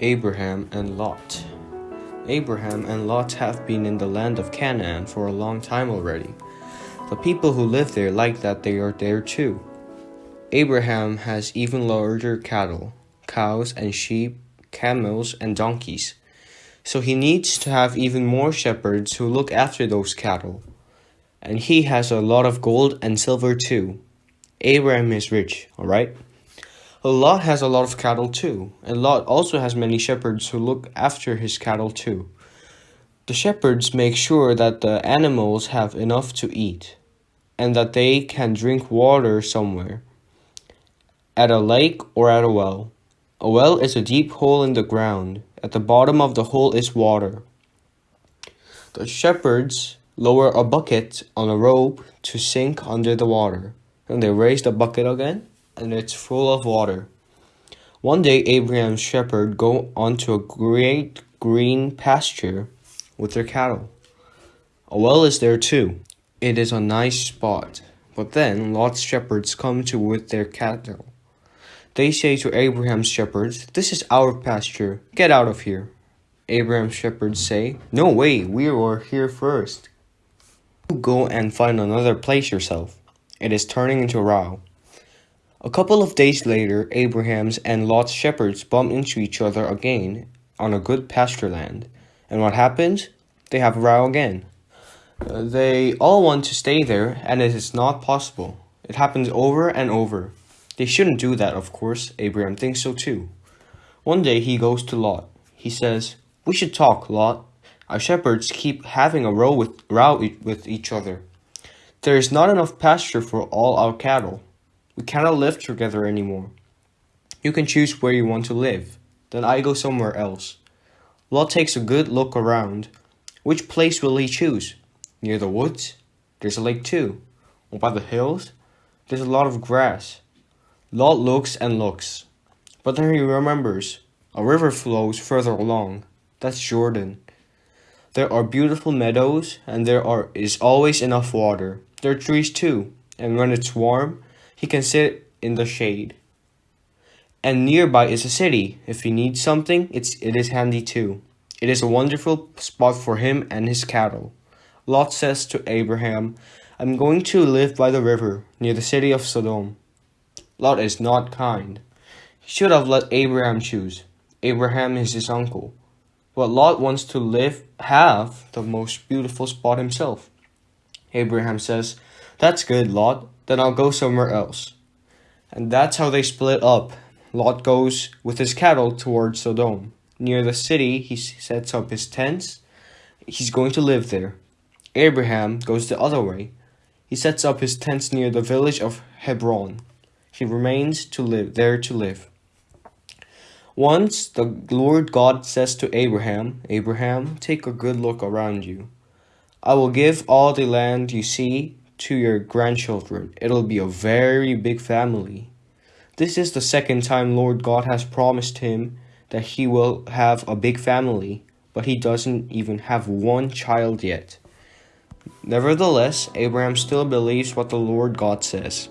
Abraham and Lot. Abraham and Lot have been in the land of Canaan for a long time already. The people who live there like that they are there too. Abraham has even larger cattle, cows and sheep, camels and donkeys. So he needs to have even more shepherds who look after those cattle. And he has a lot of gold and silver too. Abraham is rich, alright? Lot has a lot of cattle too, and Lot also has many shepherds who look after his cattle too. The shepherds make sure that the animals have enough to eat, and that they can drink water somewhere, at a lake or at a well. A well is a deep hole in the ground. At the bottom of the hole is water. The shepherds lower a bucket on a rope to sink under the water, and they raise the bucket again and it's full of water. One day Abraham's shepherd go onto a great green pasture with their cattle. A well is there too. It is a nice spot. But then Lot's shepherds come to with their cattle. They say to Abraham's shepherds, This is our pasture. Get out of here. Abraham's shepherds say, No way, we were here first. Go and find another place yourself. It is turning into a row. A couple of days later, Abraham's and Lot's shepherds bump into each other again on a good pasture land. And what happens? They have a row again. Uh, they all want to stay there, and it is not possible. It happens over and over. They shouldn't do that, of course. Abraham thinks so too. One day he goes to Lot. He says, We should talk, Lot. Our shepherds keep having a row with, row with each other. There is not enough pasture for all our cattle. We cannot live together anymore. You can choose where you want to live. Then I go somewhere else. Lot takes a good look around. Which place will he choose? Near the woods? There's a lake too. Or by the hills? There's a lot of grass. Lot looks and looks. But then he remembers. A river flows further along. That's Jordan. There are beautiful meadows and there are is always enough water. There are trees too. And when it's warm, he can sit in the shade. And nearby is a city. If he needs something, it's, it is handy too. It is a wonderful spot for him and his cattle. Lot says to Abraham, I'm going to live by the river, near the city of Sodom. Lot is not kind. He should have let Abraham choose. Abraham is his uncle. But Lot wants to live, have the most beautiful spot himself. Abraham says, That's good, Lot then I'll go somewhere else. And that's how they split up. Lot goes with his cattle towards Sodom. Near the city, he sets up his tents. He's going to live there. Abraham goes the other way. He sets up his tents near the village of Hebron. He remains to live there to live. Once the Lord God says to Abraham, Abraham, take a good look around you. I will give all the land you see to your grandchildren. It'll be a very big family. This is the second time Lord God has promised him that he will have a big family, but he doesn't even have one child yet. Nevertheless, Abraham still believes what the Lord God says.